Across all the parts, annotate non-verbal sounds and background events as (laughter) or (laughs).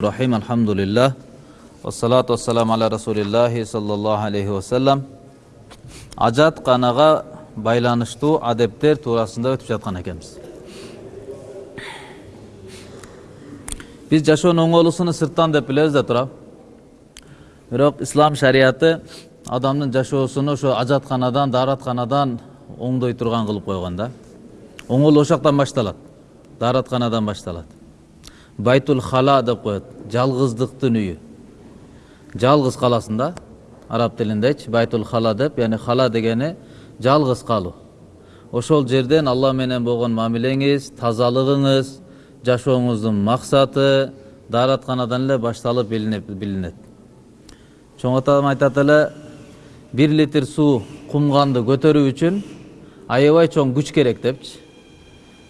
Rahim alhamdulillah. Wassalatu wassalamu ala rasulillahi sallallahu aleyhi ve sellem Ajat kanaga байланыштуу адептер туурасында өтүп жаткан экенбиз биз жашоонун оңолуусуну сырттан деп билебиз да туурабы бирок ислам шарияты адамдын жашоосуну ошо ажатканадан дааратканадан оңдой турган кылып койгон да оңолуу ошол жактан башталат дааратканадан башталат байтул хала деп коет жалгыздыктын үйү жалгыз каласың да араб тилиндечи байтул хала деп яғни хала дегени жалгыз калуу ошол жерден алла менен болгон мамилеңиз тазалыгыңыз жашооңуздун максаты дааратканадан эле башталып билинет. Чоң атам айтат эле бир литр суу кумганды көтөрүү үчүн аябай чоң күч керек депчи.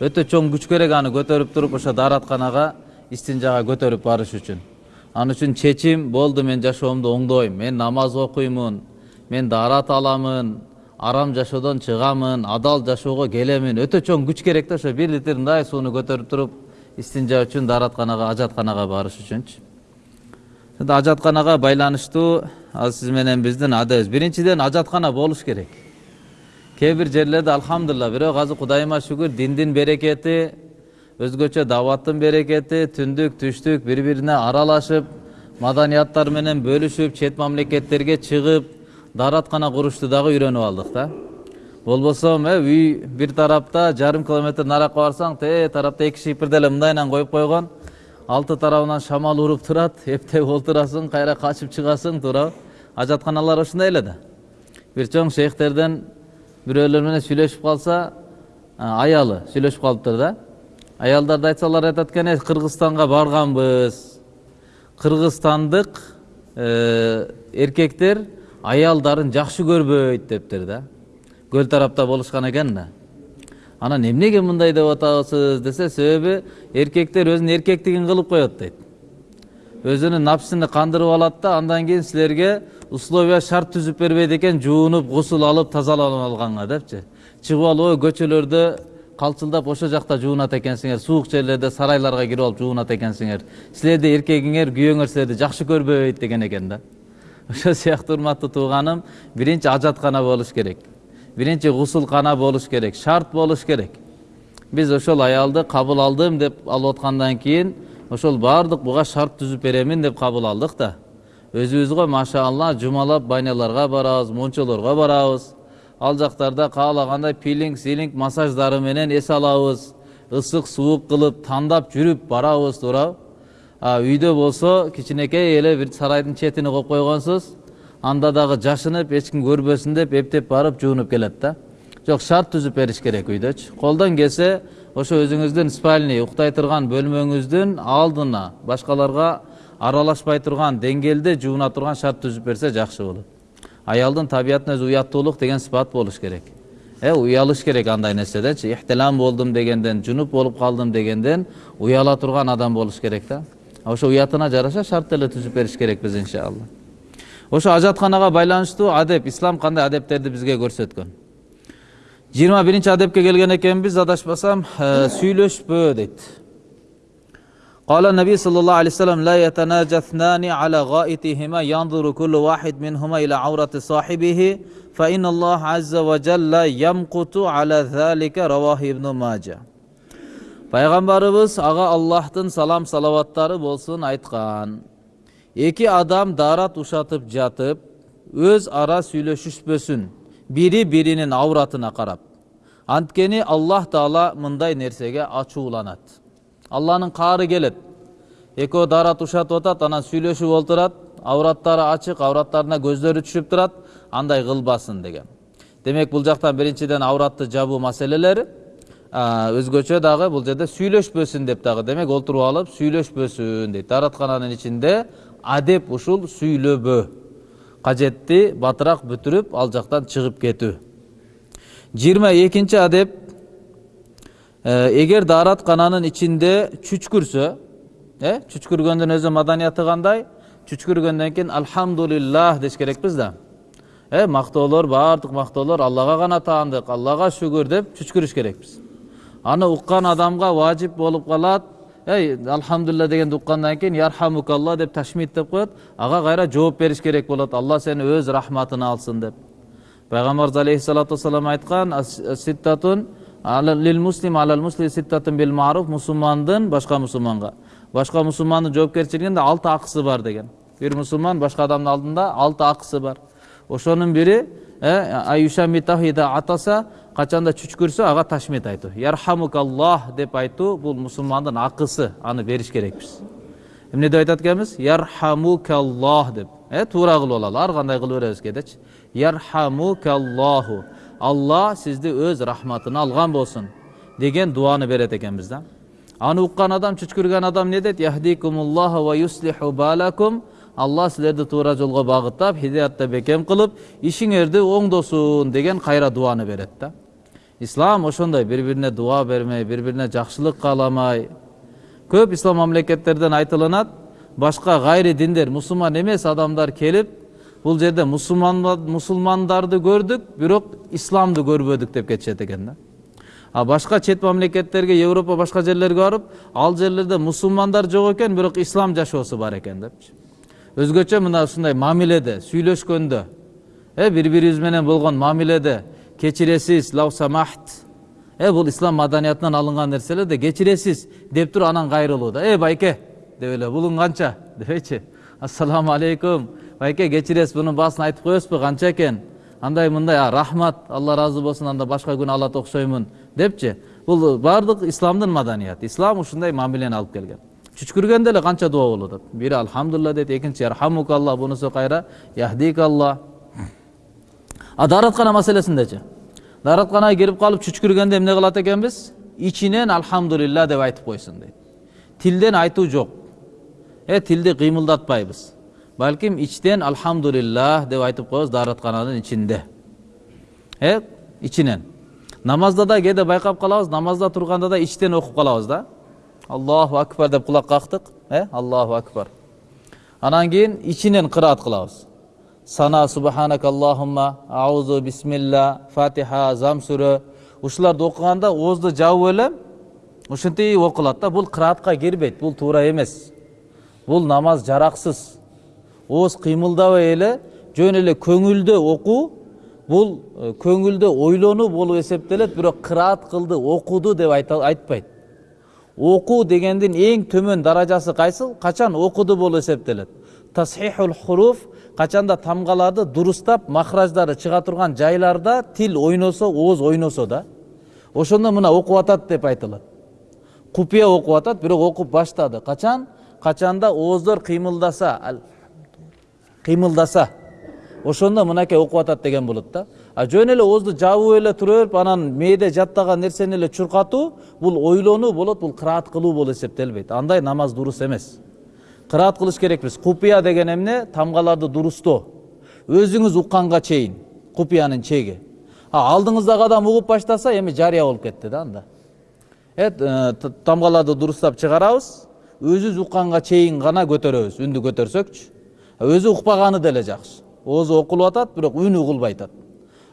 Өтө чоң күч керек аны көтөрүп туруп ошо дааратканага истинжага көтөрүп барыш үчүн. Ал үчүн чечим болду мен жашоомду оңдойм. Мен намаз окуймун мен даарат аламын арам жашоодон чыгамын адал жашоого келемин. Өтө чоң күч керек да ошо. Бир литр мындай сууну көтөрүп туруп истинжа үчүн дааратканага ажатканага барыш үчүнчү. Ажатканага байланыштуу азыр сиз менен биздин адебиз биринчиден ажаткана болуш керек. Кээ бир жерлерде алхамдулилла бирок азыр кудайыма шүгүр диндин берекети өзгөчө даваттын берекети түндүк түштүк бири бирине аралашып маданияттар менен бөлүшүп чет мамлекеттерге чыгып даараткана курушты дагы үйрөнүп алдык да болбосо э үй бир тарапта жарым километр наракка барсаң тээ тарапта эки шипирди эле мындайынан коюп койгон. Алты тарабынан шамал уруп турат (laughs) эптеп олтурасың кайра качып чыгасың туурабы. Ажатканалар ушундай эле да. Бир чоң шейхтерден бирөөлөр менен сүйлөшүп калса аялы сүйлөшүп калыптыр да. Аялдарды айтсалар айтат экен кыргызстанга барганбыз кыргызстандык эркектер аялдарын жакшы көрбөйт дептир да. Көл тарапта болушкан экен да. Анан эмнеге мындай деп атабыз десе себеби эркектер өзүнүн эркектигин кылып коет дейт өзүнүн напсыны кандырып алат да андан кийин силерге условия шарт түзүп бербейт экен жуунуп гусул алып тазаланып алганга депчи. Чыгып алып көчөлөрдө калчылдап ошол жакта жуунат экенсиңер суук жерлерде сарайларга кирип алып жуунат экенсиңер силерди эркегиңер күйөөңөр силерди жакшы көрбөйт деген экен да. Ошол сыяктуу урматтуу тууганым биринчи ажаткана болуш керек. Биринчи гусулкана болуш керек шарт болуш керек. Биз ошол аялды кабыл алдым деп алып аткандан кийин ошол баардык буга шарт түзүп беремин деп кабыл алдык да өзүбүзгө машалла жумалап баняларга барабыз мончолорго барабыз ал жактарда каалагандай пилинг силинг массаждары менен эс алабыз ысык суук кылып тандап жүрүп барабыз туурабы үйдө болсо кичинекей эле бир сарайдын четине коюп койгонсуз анда дагы жашынып эч ким көрбөсүн деп эптеп барып жуунуп келет да. Жок шарт түзүп бериш керек үйдөчү колдон келсе ошо өзүңүздүн спальный уктай турган бөлмөңүздүн алдына башкаларга аралашпай турган деңгээлде жууна турган шарт түзүп берсе жакшы болот аялдын табиятына өзү уяттуулук деген сыпат болуш керек э уялыш керек андай нерседенчи ихтилам болдум дегенден жунуп болуп калдым дегенден уяла турган адам болуш керек да ошо уятына жараша шарт деле түзүп бериш керекпиз иншалла ошо ажатканага байланыштуу адеп ислам кандай адептерди бизге көрсөткөн жыйырма биринчи адепке келген экенбиз адашпасам сүйлөшпө дейт Qala Nabi sallallahu alaihi wasallam la yatanajathani ala ghaitihima yanzuru kullu wahid minhuma ila aurati sahibihi fa inna Allah azza ve jalla yamqutu ala zalika rawahu Ibn Mace. Peygamberimiz ağa Allah'tın salam salavatları bolsun. Екі адам дарат ұшатып жатып, өз ара сөйлешіспөсін, бірі бірінің ауратына қарап. Анткені Аллах Таала мындай нәрсеге ачууланат алланын каары келет экөө даарат ушатып атат анан сүйлөшүп отурат аураттары ачык аураттарына көздөрү түшүп турат андай кылбасын деген демек бул жактан биринчиден ауратты жабуу маселелери өзгөчө дагы бул жерде сүйлөшпөсүн деп дагы демек олтуруп алып сүйлөшпөсүн дейт даараткананын ичинде адеп ушул сүйлөбөө кажетти батыраак бүтүрүп ал жактан чыгып кетүү жыйырма экинчи адеп эгер даараткананын ичинде чүчкүрсө э чүчкүргөндүн өзү маданияты кандай чүчкүргөндөн кийин альхамдулиллах деш керекпиз да э мактоолор баардык мактоолор аллага гана таандык аллага шүгүр деп чүчкүрүш керекпиз аны уккан адамга важип болуп калат ей алхамдулилля дегенди уккандан кийин ярхамукалла деп ташмиттеп коет ага кайра жооп бериш керек болот алла сени өз рахматына алсын деп пайгамбарыбыз алейхисалату вассалам айткан ситтатун лил муслим алал бил маруф мусулмандын башка мусулманга башка мусулмандын жоопкерчилигинде алты акысы бар деген бир мусулман башка адамдын алдында алты акысы бар ошонун бири атаса качанда чүчкүрсө ага ташмит айтуу ярхамукаллах деп айтуу бул мусулмандын акысы аны бериш керекпиз эмне деп айтат экенбиз ярхамукаллах деп туура кылып алалы ар кандай кыла беребиз кээдечи ярхамукаллаху алла сизди өз рахматына алган болсун деген дуаны берет экенбиз да аны уккан адам чүчкүргөн адам юслиху балакум алла силерди туура жолго багыттап хидаятта бекем кылып ишиңерди оңдосун деген кайра дуаны берет да ислам ошондой бири бирине дуа бермей бири бирине жакшылык кааламай көп ислам мамлекеттерден айтылынат башка гайри диндер мусулман эмес адамдар келип бул жерде мусулмандарды көрдүк бирок исламды көрбөдүк деп кетишет экен да. А башка чет мамлекеттерге европа башка жерлерге барып ал жерлерде мусулмандар жок экен бирок ислам жашоосу бар экен депчи өзгөчө мына ушундай мамиледе сүйлөшкөндө э бири бирибиз менен болгон мамиледе кечиресиз лау самахт э бул ислам маданиятынан алынган нерселер да кечиресиз деп туруп анан кайрылуу да э байке деп эле булуң канча? (laughs) дебейчи ассаламу алейкум байке кечиресиз бунун баасын айтып коесузбу канча экен? Андай мындай рахмат алла ыраазы болсун анда башка күнү алат окшоймун депчи? Бул баардык исламдын маданияты. Ислам ушундай мамилени алып келген. Чүчкүргөндө эле канча дуба болуп атат? Бири алхамдулилла дейт экинчи ярхамукалла бунусу кайра? Яхдикалла а даараткана маселесиндечи? Дааратканага кирип калып чүчкүргөндө эмне кылат экенбиз? Ичинен алхамдулилла деп айтып койсун дейт. Тилден айтуу жок. Э тилди кыймылдатпайбыз. Балким ичтен алхамдулиллах деп айтып коебуз даараткананын ичинде э ичинен намазда да кээде байкап калабыз намазда турганда да ичтен окуп калабыз да аллаху акбар деп кулак кактык э аллаху акбар анан кийин ичинен кыраат кылабыз сана субханак аллахумма аузу бисмилла фатиха зам сүрө ушуларды окуганда оозду жабып эле ушинтип окулат да бул кыраатка кирбейт бул туура эмес бул намаз жараксыз ооз кыймылдабай эле жөн эле көңүлдө окуу бул көңүлдө ойлонуу болуп эсептелет бирок кыраат кылды окуду деп айтпайт окуу дегендин эң төмөн даражасы кайсыл качан окуду болуп эсептелет тасхихул хуруф качанда тамгаларды дурустап махраждары чыга турган жайларда тил ойносо ооз ойносо да ошондо мына окуп атат деп айтылат купуя окуп атат бирок окуп баштады качан качанда ооздор кыймылдаса кыймылдаса ошондо мынакей окуп атат деген болот да. А жөн эле оозду жабып эле тура берип анан мээде жаттаган нерсени эле чуркатуу бул ойлонуу болот бул кыраат кылуу болуп эсептелбейт. Андай намаз дурус эмес. Кыраат кылыш керекпиз. Купуя деген эмне тамгаларды дурустоо. Өзүңүз укканга чейин купуянын чеги. Алдыңыздагы адам угуп баштаса эми жарыя болуп кетти да анда. Э, тамгаларды дурустап чыгарабыз өзүбүз укканга чейин гана көтөрөбүз. Үндү көтөрсөкчү. Өзү укпаганы деле жакшы оозу окулуп атат бирок үнү угулбай атат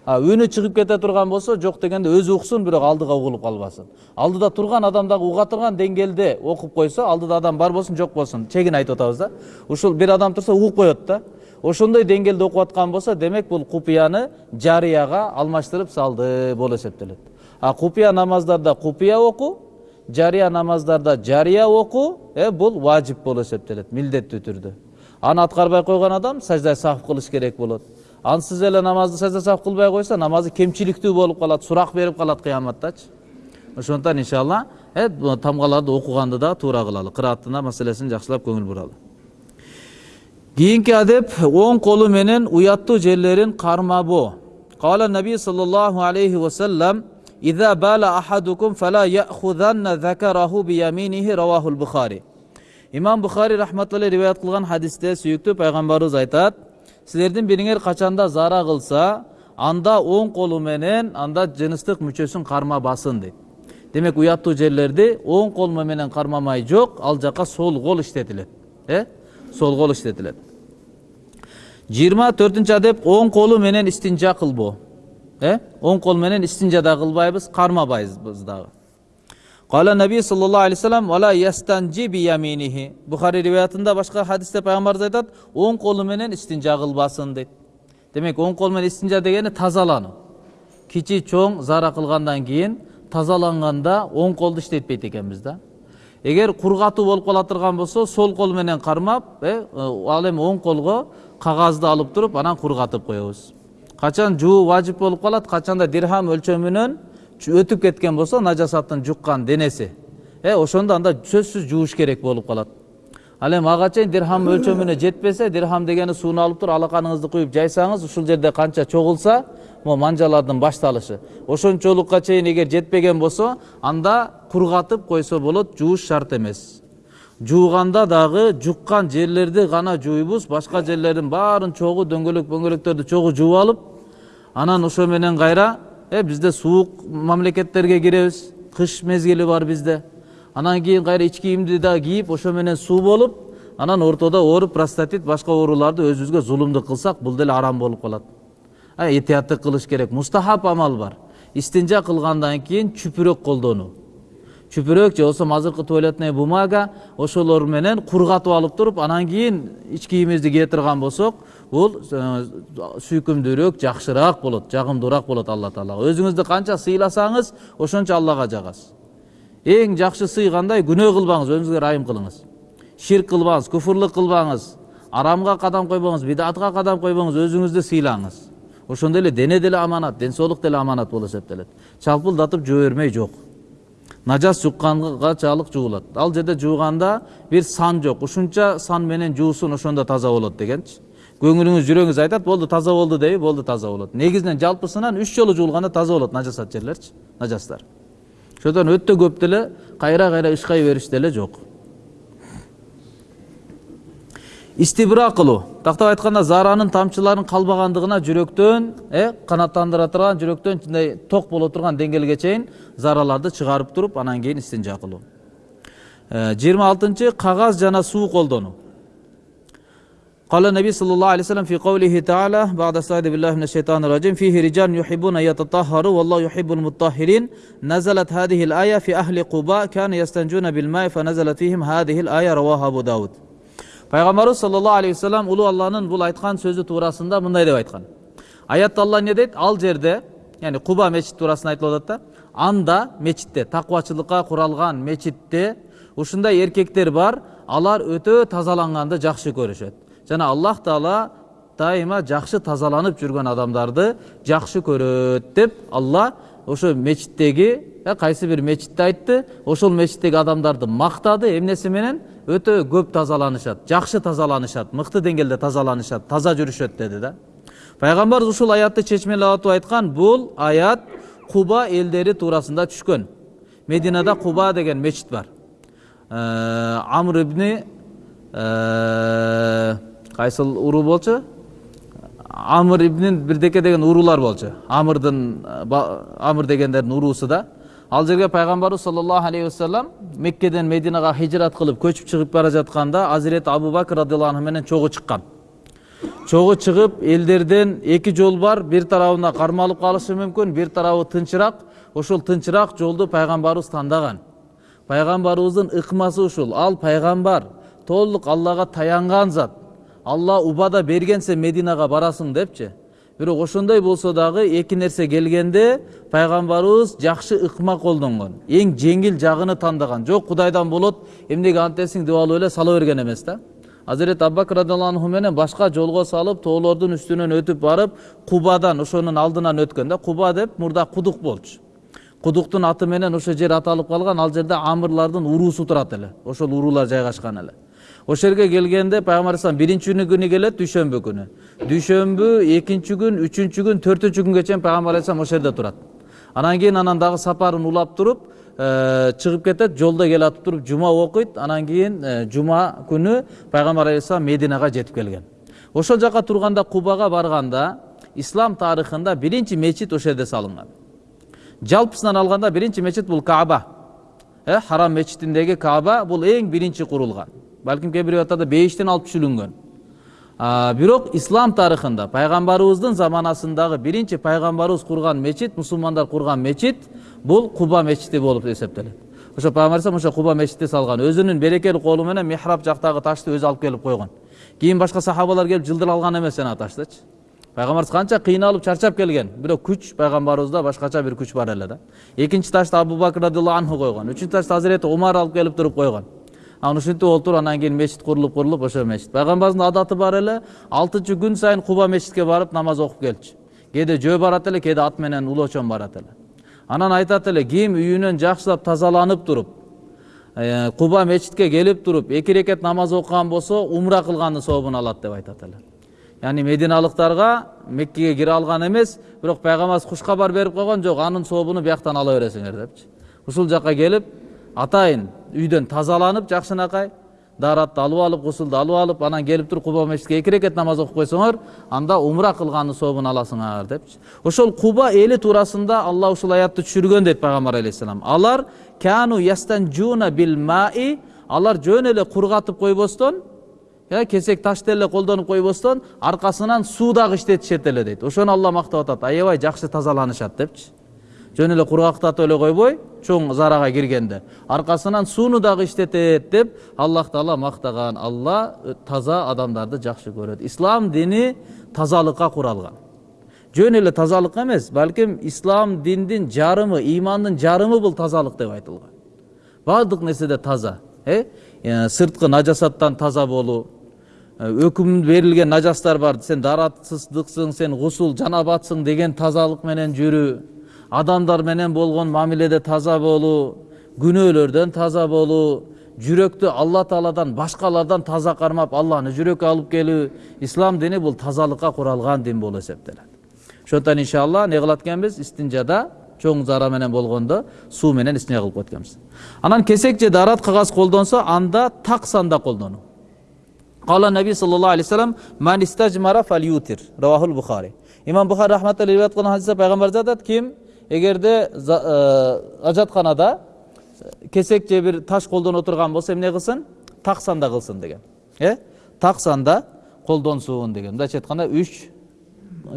а үнү чыгып кете турган болсо жок дегенде өзү уксун бирок алдыга угулуп калбасын алдыда турган адам дагы уга турган деңгээлде окуп алдыда адам бар болсун жок болсун чегин айтып атабыз да. Ушул бир адам турса угуп коет да. Ошондой деңгээлде окуп аткан болсо демек бул купуяны жарыяга алмаштырып салды болуп эсептелет а купуя намаздарда купуя окуу жарыя намаздарда жарыя окуу э бул важип болуп эсептелет милдеттүү түрдө An atqarbay qo'ygan odam sajda sahv qilish kerak bo'ladi an siz ele namozni sajda sahv qilmay qo'ysa namozi kemchilikli bo'lib qoladi suroq berib qoladi qiyomatdachi o'shondan inshaalloh tamg'alarni o'qiganda da to'g'ri qiladi qiroatni masalasini yaxshilab ko'ngil buradi keyingi adab o'ng qo'li menin uyattu jellerin qarmabu qola nabiy sollallohu alayhi vasallam إذا بال أحدكم فلا يأخذن ذكره بيمينه رواه البخاري имам бухари рахматулла риwayat кылган хадисте сүйүктүү пайгамбарыбыз айтат силердин бириңер качанда зара кылса анда оң колу менен анда жыныстык мүчөсүн кармабасын дейт демек уяттуу жерлерди оң кол менен кармамай жок ал жака сол кол иштетилет э сол кол иштетилет жыйырма төртүнчү адеп оң колу менен истинжа кылбоо э оң кол менен истинжа да кылбайбыз кармабайбыз дагы Кала Наби саллаллаху алейхи вассалам вала ястанжи би яминихи. Бухари риваятында башка хадисте пайгамбарыбыз айтат, оң колу менен истинжа кылбасын дейт. Демек оң кол менен истинжа дегени тазалануу. Кичи чоң зара кылгандан кийин тазаланганда оң колду иштетпейт экенбиз да. Эгер кургатуу болуп кала турган болсо, сол кол менен кармап, э, ал эми оң колго кагазды алып туруп, анан кургатып коебуз. Качан жуу важип болуп калат, качанда дирхам өлчөмүнөн өтүп кеткен болсо нажасаттын жуккан денеси э ошондо анда сөзсүз жууш керек болуп калат. Ал эми ага чейин дирхам өлчөмүнө жетпесе дирхам дегени сууну алып туруп алаканыңызды куюп жайсаңыз ушул жерде канча чогулса могу манжалардын башталышы. Ошончолукка чейин эгер жетпеген болсо анда кургатып койсо болот жууш шарт эмес. Жууганда дагы жуккан жерлерди гана жууйбуз башка жерлердин баарын чогуу дөңгөлөк дөңгөлөктөрдү чогуу жууп алып анан ошо менен кайра э бизде суук мамлекеттерге киребиз кыш мезгили бар бизде анан кийин кайра ич кийимди да кийип ошо менен суу болуп анан ортодо ооруп простатит башка ооруларды өзүбүзгө зулумдук кылсак бул деле арам болуп калат этияттык кылыш керек мустахаб амал бар истинжа кылгандан кийин чүпүрөк колдонуу чүпүрөк же болбосо азыркы туалетная бумага ошолор менен кургатып алып туруп анан кийин ич кийимибизди кие турган болсок бул сүйкүмдүүрөөк жакшыраак болот жагымдуураак болот алла таалага өзүңүздү канча сыйласаңыз ошончо аллага жагасыз эң жакшы сый кандай күнөө кылбаңыз өзүңүзгө ырайым кылыңыз ширк кылбаңыз куфурлук кылбаңыз арамга кадам койбоңуз бидатка кадам койбоңуз өзүңүздү сыйлаңыз. Ошондой эле дене деле аманат ден соолук деле аманат болуп эсептелет. Чалпылдатып жуу бермей жок нажас жуккангачалык жуулат ал жерде жууганда бир сан жок. Ушунча сан менен жуусун ошондо таза болот дегенчи. Көңүлүңүз жүрөгүңүз айтат болду таза болду дейби болду таза болот негизинен жалпысынан үч жолу жуулганда таза болот нажасат жерлерчи нажастар. Ошондон өтө көп деле кайра кайра ышкай бериш деле жок истибра кылуу тактап айтканда зааранын тамчыларын калбагандыгына жүрөктөн э канааттандыра турган жүрөктөн мындай ток боло турган деңгээлге чейин зараларды чыгарып туруп анан кийин истинжа кылуу жыйырма алтынчы кагаз жана суу колдонуу Kala Nebi sallallahu aleyhi ve sellem fi kavlihi teala ba'da sa'ide billahi mineşşeytanirracim fihi rican yuhibbuna yetatahharu vallahu yuhibbul mutahhirin nazalet hadihil aya fi ahli Quba kana yestencuna bil ma'i fe nazalet fihim hadihil aya ravaha Abu Davud. Peygamberimiz sallallahu aleyhi ve sellem ulu Allah'ın bu aytkan sözü turasında bunday deb aytkan. Ayatda Alloh ne deydi? Al жерде, ya'ni Quba mechit turasında aytılib atadi анда мечитте такыбачылыкка куралган мечитте ушундай эркектер бар алар өтө тазаланганды жакшы көрүшөт жана аллах таала дайыма жакшы тазаланып жүргөн адамдарды жакшы көрөт деп алла ошо мечиттеги кайсы бир мечитти айтты ошол мечиттеги адамдарды мактады эмнеси менен өтө көп тазаланышат жакшы тазаланышат мыкты деңгээлде тазаланышат таза жүрүшөт деди да пайгамбарыбыз ушул аятты чечмелеп айткан бул аят куба элдери туурасында түшкөн мединада куба деген мечит бар амр ибни кайсыл уруу болчу амыр ибнин бирдеке деген уруулар болчу амырдын амыр дегендердин уруусу да ал жерге пайгамбарыбыз саллаллаху алейхи вассалам меккеден мединага хижрат кылып көчүп чыгып бара жатканда азирети абу бакр радиаллаху анху менен чогуу чыккан чогуу чыгып элдерден эки жол бар бир тарабына кармалып калышы мүмкүн бир тарабы тынчыраак ошол тынчыраак жолду пайгамбарыбыз тандаган пайгамбарыбыздын ыкмасы ушул ал пайгамбар толук аллага таянган зат алла убада бергенсе мединага барасың депчи? Бирок ошондой болсо дагы эки нерсе келгенде пайгамбарыбыз жакшы ыкма колдонгон эң жеңил жагыны тандаган. Жок кудайдан болот эмнеге антесиң деп алып эле сала берген эмес да. Азирет аббакр радиаллаху анху менен башка жолго салып тоолордун үстүнөн өтүп барып кубадан ошонун алдынан өткөн да. Куба деп мурда кудук болчу. Кудуктун аты менен ошол жер аталып калган ал жерде амырлардын уруусу турат эле. Ошол уруулар жайгашкан эле. Ошол жерге келгенде пайгамбар алейхисалам биринчи күнү келет дүйшөмбү күнү дүйшөмбү экинчи күн үчүнчү күн төртүнчү күнгө чейин пайгамбар алейхисалам ошол жерде турат анан кийин анан дагы сапарын улап туруп чыгып кетет жолдо келатып туруп жума окуйт анан кийин жума күнү пайгамбар алейхисалам мединага жетип келген ошол жака турганда кубага барганда ислам тарыхында биринчи мечит ошол жерде салынган жалпысынан алганда биринчи мечит бул кааба харам мечитиндеги кааба бул эң биринчи курулган балким кээ бир риwayatlarda бейиштен алып түшүрүлгөн бирок ислам тарыхында пайгамбарыбыздын заманасындагы биринчи пайгамбарыбыз курган мечит мусулмандар курган мечит бул куба мечити болуп эсептелет ошо пайгамбар алейхисалам ошо куба мечитти салган өзүнүн берекелүү колу менен михраб жактагы ташты өзү алып келип койгон кийин башка сахабалар келип жылдыр алган эмес жана таштычы пайгамбарыбыз канча кыйналып чарчап келген бирок күч пайгамбарыбызда башкача бир күч бар эле да экинчи ташты абу бакр радиаллаху анху койгон үчүнчү ташты азирети умар алып келип туруп койгон анан ушинтип олтуруп анан кийин мечит курулуп курулуп ошо мечит пайгамбарыбыздын адаты бар эле алтынчы күн сайын куба мечитке барып намаз окуп келчү. Кээде жөө барат эле кээде ат менен улоочон барат эле. Анан айтат эле ким үйүнөн жакшылап тазаланып туруп куба мечитке келип туруп эки рекет намаз окуган болсо умра кылгандын сообун алат деп айтат эле. Яғни мединалықтарға меккеге кіре алған емес пайгамбарыбыз куш кабар берип койгон жок анын сообуну бияктан ала бересиңер депчи. Ушул жака келип атайын үйдөн тазаланып жакшынакай дааратты алып алып гусулду алып алып анан келип туруп куба мечитке эки рекет намаз окуп койсоңор анда умра кылгандын сообун аласыңар депчи ошол куба эли туурасында алла ушул аятты түшүргөн дейт пайгамбар алейхисалам алар кану ястанжуна бил маи алар жөн эле кургатып койбостон кесек ташты эле колдонуп койбостон аркасынан суу дагы иштетишет эле дейт. Ошону алла мактап атат. Аябай жакшы тазаланышат депчи. Жөн эле кургактатып эле койбой чоң зарага киргенде. Аркасынан сууну дагы иштетет деп аллах таала мактаган алла таза адамдарды жакшы көрөт. Ислам дини тазалыкка куралган. Жөн эле тазалык эмес балким ислам диндин жарымы ыймандын жарымы бул тазалык деп айтылган. Баардык нерседе таза э? Сырткы нажасаттан таза болуу өкүм берилген нажастар бар. Сен даратсыздыксың сен гусул жанабатсың деген тазалык менен жүрүү. Адамдар менен болгон мамиледе таза болуу күнөөлөрдөн таза болуу жүрөктү алла тааладан башкалардан таза кармап алланы жүрөккө алып келүү ислам дини бул тазалыкка куралган дин болуп эсептелет ошондуктан иншалла эмне кылат экенбиз истинжада чоң зара менен болгондо суу менен истинжа кылып коет экенбиз анан кесек же дарат кагаз колдонсо анда так санда колдонуу Кала Наби саллаллаху алейхи вассалам Бухари. Имам Бухари рахматуллахи риваят кылган хадисте пайгамбар айтат ким эгерде ажатканада кесек же бир таш колдонуп отурган болсо эмне кылсын так санда кылсын деген э так санда колдонсун деген мындайча айтканда үч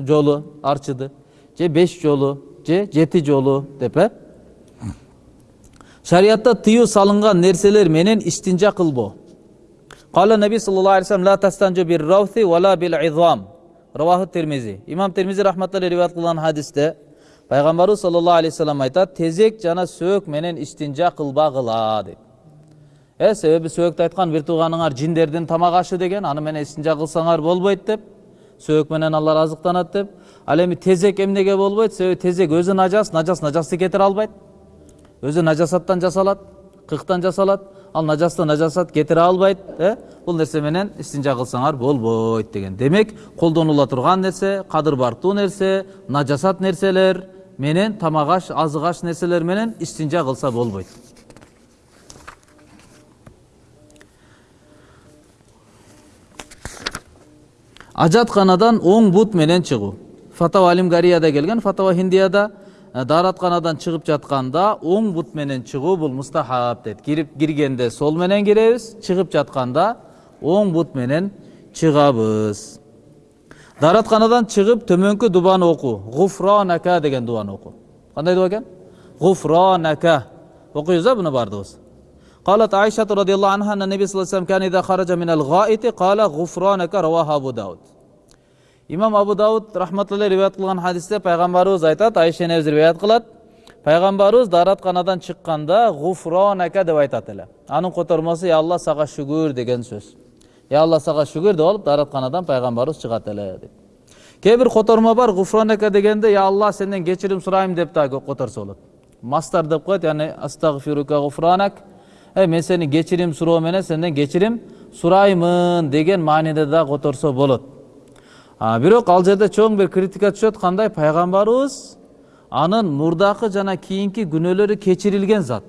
жолу арчыды же беш жолу же жети жолу деп э шариятта тыюу салынган нерселер менен истинжа кылбоо قال النبي صلى الله عليه وسلم لا تستنجوا بالروث ولا بالعظام رواه الترمذي имам термизи рахматуллахи риваят кылган хадисте пайгамбарыбыз саллаллаху алейхи вассалам айтат тезек жана сөөк менен истинжа кылбагыла дейт э себеби сөөктү айткан бир тууганыңар жиндердин тамак ашы деген аны менен истинжа кылсаңар болбойт деп сөөк менен алар азыктанат деп ал эми тезек эмнеге болбойт себеби тезек өзү нажас нажас нажасты кетире албайт өзү нажасаттан жасалат кыктан жасалат ал нажасты нажасат кетире албайт э бул нерсе менен истинжа кылсаңар болбойт деген демек колдонула турган нерсе кадыр бартуу нерсе нажасат нерселер менен тамак аш азык аш нерселер менен истинжа кылса болбойт ажатканадан оң бут менен чыгуу фатава алимгарияда келген фатава хиндияда дааратканадан чыгып жатканда оң бут менен чыгуу бул мустахаб дейт кирип киргенде сол менен киребиз чыгып жатканда оң бут менен чыгабыз дааратканадан чыгып төмөнкү дубаны окуу гуфронака деген дубаны окуу кандай дуба экен гуфронака окуйбуз а буну баардыгыбыз قالت عائشة رضي الله عنها أن النبي صلى الله عليه وسلم كان إذا خرج من الغائط قال غفرانك رواه أبو داود имам абу дауд рахматулла риwayat кылган хадисте пайгамбарыбыз айтат айша энебиз риwayat кылат пайгамбарыбыз дааратканадан чыкканда гуфронака деп айтат эле анын котормосу я алла сага шүгүр деген сөз я алла сага шүгүр деп алып дааратканадан пайгамбарыбыз чыгат эле дейт кээ бир котормо бар гуфронака дегенде я алла сенден кечирим сурайм деп дагы которсо болот мастар деп коет яны астагфирука гуфранак э мен сени кечирим суроо менен сенден кечирим сураймын деген мааниде дагы которсо болот бирок ал жерде чоң бир критика түшөт кандай пайгамбарыбыз анын мурдакы жана кийинки күнөөлөрү кечирилген зат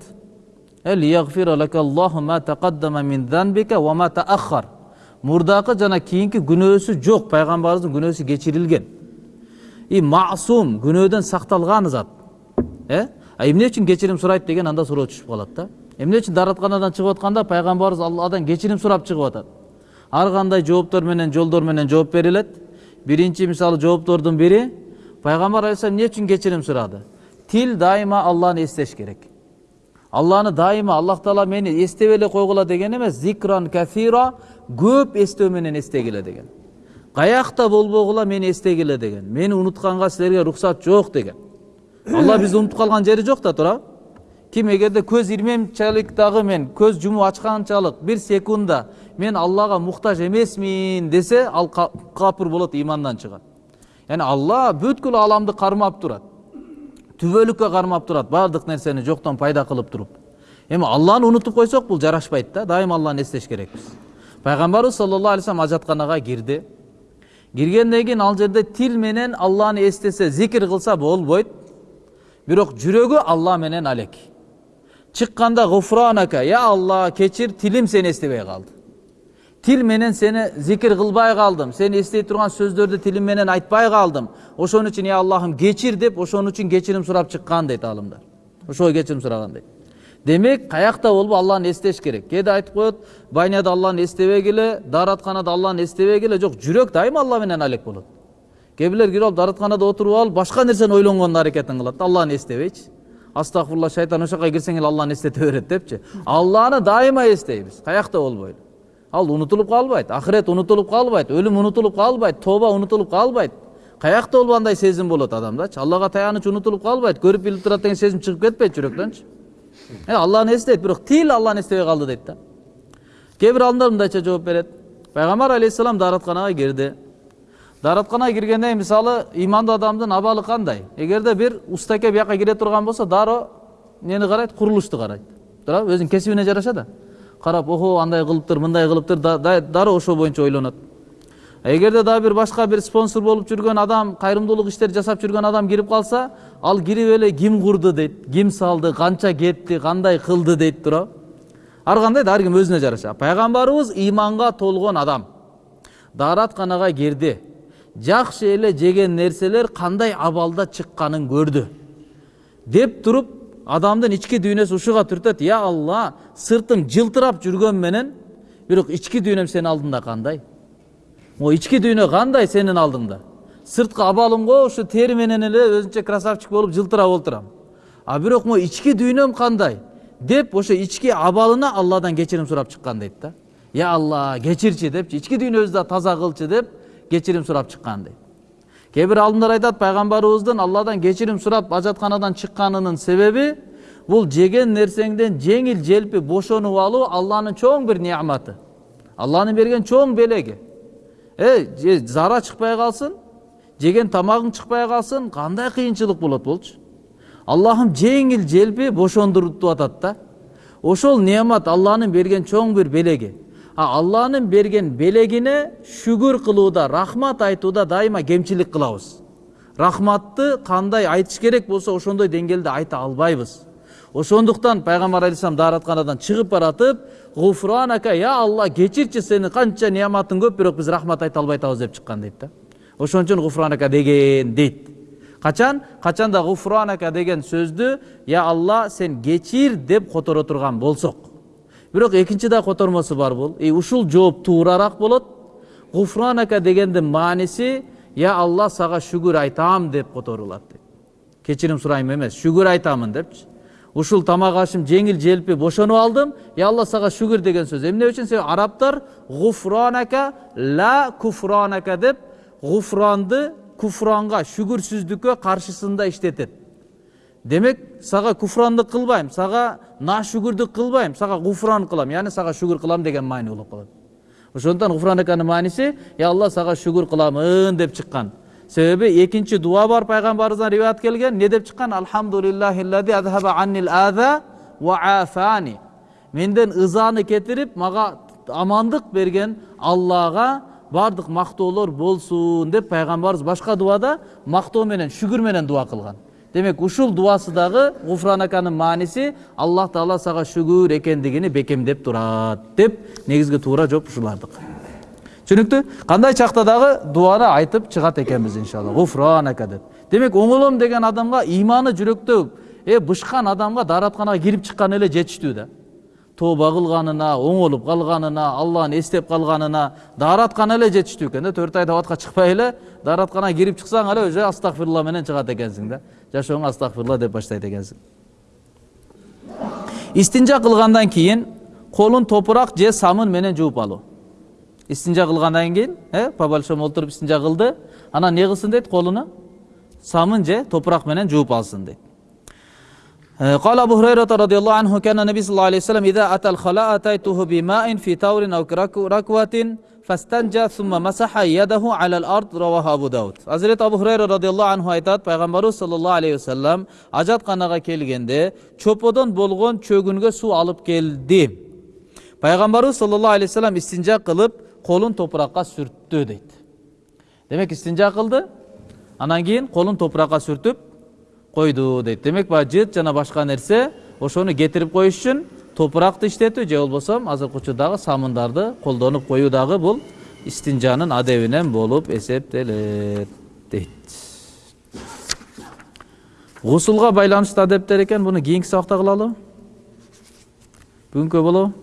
мурдакы жана кийинки күнөөсү жок пайгамбарыбыздын күнөөсү кечирилген и масум күнөөдөн сакталган зат э эмне үчүн кечирим сурайт деген анда суроо түшүп калат да эмне үчүн дааратканадан чыгып атканда пайгамбарыбыз алладан кечирим сурап чыгып атат ар кандай жооптор менен жолдор менен жооп берилет биринчи мисалы жооптордун бири пайгамбар алейхисалам эмне үчүн кечирим сурады тил дайыма алланы эстеш керек алланы дайыма аллах таала мени эстеп эле койгула деген эмес зикран кафира көп эстөө менен эстегиле деген. Каякта болбогула мени эстегиле деген. Мени унутканга силерге уруксат жок деген. Алла (coughs) бизди унутуп калган жери жок да туурабы ким эгерде көз ирмемчалык дагы мен көз жумуп ачканчалык бир секундда мен аллага муктаж эмесмин десе ал капыр болот имандан чыгат яғни алла бүткүл аламды кармап турат түбөлүккө кармап турат баардык нерсени жоктон пайда кылып туруп эми алланы унутуп койсок бул жарашпайт да. Дайыма алланы эстеш керекпиз пайгамбарыбыз саллаллаху алейхи вассалам ажатканага кирди киргенден кийин ал жерде тил менен алланы эстесе зикир кылса болбойт бирок жүрөгү алла менен алек чыкканда гуфранака я алла кечир тилим сени эстебей калды тил менен сени зикир кылбай калдым сени эстей турган сөздөрдү тилим менен айтпай калдым ошон үчүн я аллахым кечир деп ошон үчүн кечирим сурап чыккан дейт аалымдар ошого кечирим сураган дейт демек каякта болуп алланы эстеш керек кээде айтып коет байняда алланы эстебегиле дааратканада алланы эстебегиле жок жүрөк дайыма алла менен алек болот кээ бирлер кирип алып дааратканада отуруп алып башка нерсени ойлонгондун аракетин кылат да алланы эстебейчи астагфирулла шайтан ошол жака кирсең эле алланы эстете берет депчи алланы дайыма эстейбиз каякта болбойлу ал унутулуп калбайт ахирет унутулуп калбайт өлүм унутулуп калбайт тооба унутулуп калбайт каякта болуп андай сезим болот адамдачы аллага таяныч унутулуп калбайт көрүп билип турат деген сезим чыгып кетпейт жүрөктөнчү алланы эстейт бирок тил алланы эстебей калды дейт да кээ бир алымдар мындайча жооп берет пайгамбар алейхисалам дааратканага кирди дааратканага киргенден кийин мисалы ыймандуу адамдын абалы кандай эгерде бир устаке бияка кире турган болсо дароо эмнени карайт курулушту карайт туурабы өзүнүн кесибине жараша да карап охо андай кылыптыр мындай кылыптыр дароо ошол боюнча ойлонот эгерде дагы бир башка бир спонсор болуп жүргөн адам кайрымдуулук иштерди жасап жүргөн адам кирип калса ал кирип эле ким курду дейт ким салды канча кетти кандай кылды дейт туурабы ар кандай да ар ким өзүнө жараша. Пайгамбарыбыз ыйманга толгон адам. Дааратканага кирди жакшы эле жеген нерселер кандай абалда чыкканын көрдү деп туруп адамдын ички дүйнөсү ушуга түртөт я алла сыртым жылтырап жүргөн менен бирок ички дүйнөм сенин алдында кандай могу ички дүйнө кандай сенин алдыңда? Сырткы абалым го ушу тери менен эле өзүнчө красавчик болуп жылтырап отурам а бирок могу ички дүйнөм кандай? Деп ошо ички абалына алладан кечирим сурап чыккан дейт да. Я алла кечирчи депчи. Ички дүйнөбүздү да таза кылчы деп кечирим сурап чыккан дейт. Кээ бир алымдар айтат пайгамбарыбыздын алладан кечирим сурап ажатканадан чыкканынын себеби бул жеген нерсеңден жеңил желпи бошонуп алуу алланын чоң бир неаматы алланын берген чоң белеги. Э зара чыкпай калсын жеген тамагың чыкпай калсын кандай кыйынчылык болот болчу аллахым жеңил желпи бошондуртуп атат да ошол неамат алланын берген чоң бир белеги алланын берген белегине шүгүр кылууда рахмат айтууда дайыма кемчилик кылабыз рахматты кандай айтыш керек болсо ошондой деңгээлде айта албайбыз ошондуктан пайгамбар алейхисалам дааратканадан чыгып баратып гуфранака я алла кечирчи сенин канча неаматың көп бирок биз рахмат айта албай атабыз деп чыккан дейт да ошон үчүн гуфранака деген дейт качан качанда гуфранака деген сөздү я алла сен кечир деп которо турган болсок бирок экинчи да котормосу бар бул и ушул жооп туурараак болот гуфранака дегендин мааниси я алла сага шүгүр айтам деп которулат кечирим сурайм эмес шүгүр айтамын депчи ушул тамак ашым жеңил желпи бошонуп алдым. Я алла сага шүгүр деген сөз. Эмне үчүн себеби арабтар? Гуфранака ла куфранака деп гуфранды куфранга шүгүрсүздүккө каршысында иштетет демек сага куфрандык кылбайм сага нашүгүрдүк кылбайм сага гуфран кылам. Яғни сага шүгүр кылам деген маани болуп калат. Ошондуктан гуфранаканын мааниси я алла сага шүгүр кыламын деп чыккан. Себеби экинчи дуа бар пайгамбарыбыздан риwayat келген эмне деп чыккан менден ызаны кетирип мага амандык берген аллага баардык мактоолор болсун деп пайгамбарыбыз башка дуада мактоо менен шүгүр менен дуа кылган демек ушул дуасы дагы гуфранаканын мааниси аллах таала сага шүгүр экендигини бекемдеп турат деп негизги туура жооп ушулардык түшүнүктүү кандай чакта дагы дуаны айтып чыгат экенбиз иншалла. Гуфранака деп демек оңолом деген адамга ыйманы жүрөктө э бышкан адамга дааратканага кирип чыккан эле жетиштүү да. Тооба кылганына оңолуп калганына алланы эстеп калганына даараткан эле жетиштүү экен да. Төрт ай абатка чыкпай эле дааратканага кирип чыксаң эле уже астагфирулла менен чыгат экенсиң да. Жашооңо астагфирулла деп баштайт экенсиң истинжа кылгандан кийин колун топурак же самын менен жууп алуу истинжа кылгандан кийин э по большому отуруп истинжа кылды анан эмне кылсын дейт колуну самын же топурак менен жууп алсын дейт قال أبو هريرة رضي الله عنه كان النبي صلى الله عليه وسلم إذا أتى الخلاء أتيته بماء في تور أو ركوة فاستنجى ثم مسح يده على الأرض رواه أبو داود Hazreti Abu Hurayra radıyallahu anhu айтат пайгамбарыбыз sallallahu aleyhi ve sellem ажатканага келгенде чоподон болгон чөгүнгө суу алып келди пайгамбарыбыз sallallahu aleyhi ve sellem истинжа кылып колун топуракка сүрттү дейт демек истинжа кылды анан кийин колун топуракка сүртүп койду дейт демек баягы жыт жана башка нерсе ошону кетирип коюш үчүн топуракты иштетүү же болбосо азыркы учурдагы самындарды колдонуп коюу дагы бул истинжанын адебинен болуп эсептелет дейт гусулга байланыштуу адептер экен буну кийинки сабакта кылалыбы бүгүнкү болобу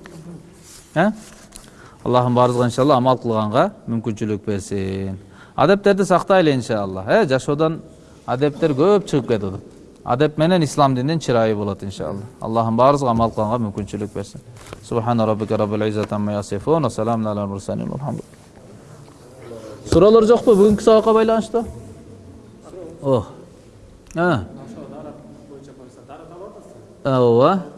э аллахым баарыбызга иншалла амал кылганга мүмкүнчүлүк берсин адептерди сактайлы иншалла э жашоодон адептер көп чыгып кетип атат адеп менен ислам дининин чырайы болот иншалла аллахым баарыбызга амал кылганга мүмкүнчүлүк берсин субхана раббика раббил иzzati амма ясифун ва саламун алал мурсалин суроолор жокпу бүгүнкү сабакка байланыштуу о ооба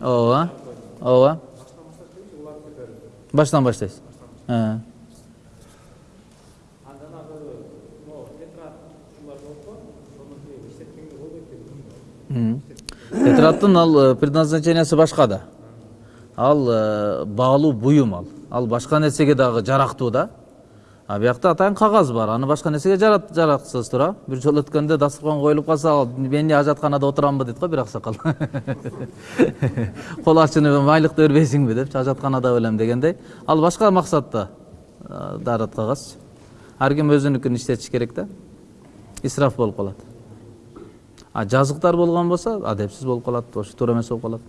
ооба ооба баштан баштайсыз тетраттын ал предназначениясы башка да ал баалуу буюм ал ал башка нерсеге дагы жарактуу да а биякта атайын кагаз бар. Аны башка нерсеге жаратсыз туура бир жолу өткөндө дасторкон коюлуп калса мен эмне ажатканада отурамбы дейт го бир аксакал кол (laughs) ачынып майлыкты бербейсиңби депчи ажатканада белем дегендей. Ал башка максатта дарат кагаз ар ким өзүнүкүн иштетиш керек да исраф болуп калат а жазыктар болгон болсо адепсиз болуп калат ошо туура эмес болуп калат